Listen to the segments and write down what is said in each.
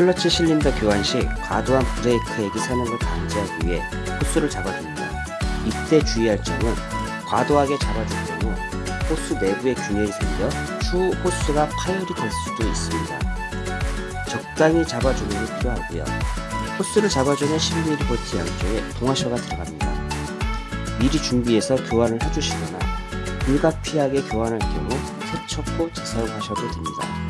클러치 실린더 교환 시 과도한 브레이크 액이 새는 걸 방지하기 위해 호스를 잡아줍니다. 이때 주의할 점은 과도하게 경우 호스 내부에 균열이 생겨 추후 호스가 파열이 될 수도 있습니다. 적당히 잡아주는 게 필요하고요. 호스를 잡아주는 12V 양쪽에 동화셔가 들어갑니다. 미리 준비해서 교환을 해주시거나 불가피하게 교환할 경우 세척 후 재사용하셔도 됩니다.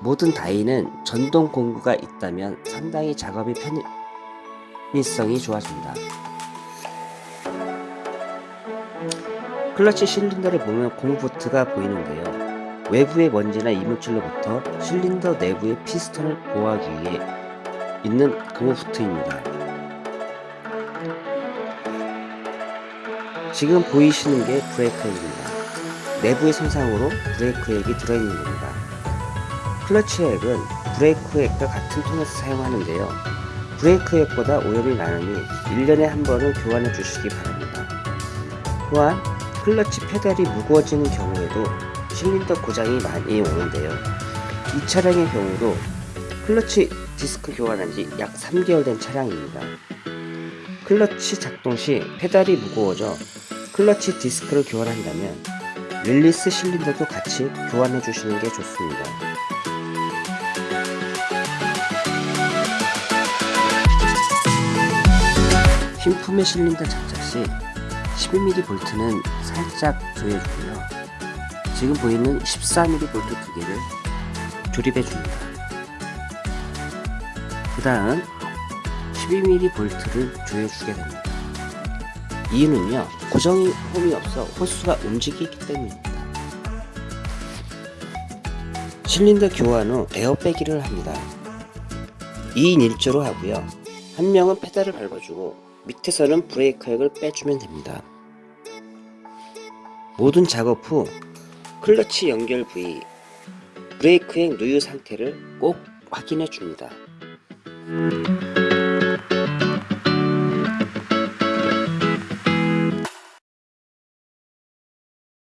모든 다이는 전동 공구가 있다면 상당히 작업이 편의성이 좋아집니다. 클러치 실린더를 보면 고무보트가 보이는데요. 외부의 먼지나 이물질로부터 실린더 내부의 피스톤을 보호하기 위해 있는 고무보트입니다. 지금 보이시는 게 브레이크액입니다. 내부의 손상으로 브레이크액이 들어있는 겁니다. 클러치액은 브레이크액과 같은 통에서 사용하는데요. 브레이크액보다 오염이 많으니 1년에 한 번은 교환해 주시기 바랍니다. 또한 클러치 페달이 무거워지는 경우에도 실린더 고장이 많이 오는데요. 이 차량의 경우도 클러치 디스크 교환한 지 약 3개월 된 차량입니다. 클러치 작동 시 페달이 무거워져 클러치 디스크를 교환한다면 릴리스 실린더도 같이 교환해 주시는 게 좋습니다. 신품의 실린더 장착 시 12mm 볼트는 살짝 조여주고요. 지금 보이는 14mm 볼트 두 개를 조립해 줍니다. 그 다음 12mm 볼트를 조여주게 됩니다. 이유는요, 고정이 홈이 없어 호스가 움직이기 때문입니다. 실린더 교환 후 에어 빼기를 합니다. 2인 1조로 하고요. 한 명은 페달을 밟아주고 밑에서는 브레이크 액을 빼주면 됩니다. 모든 작업 후 클러치 연결 부위, 브레이크 액 누유 상태를 꼭 확인해 줍니다.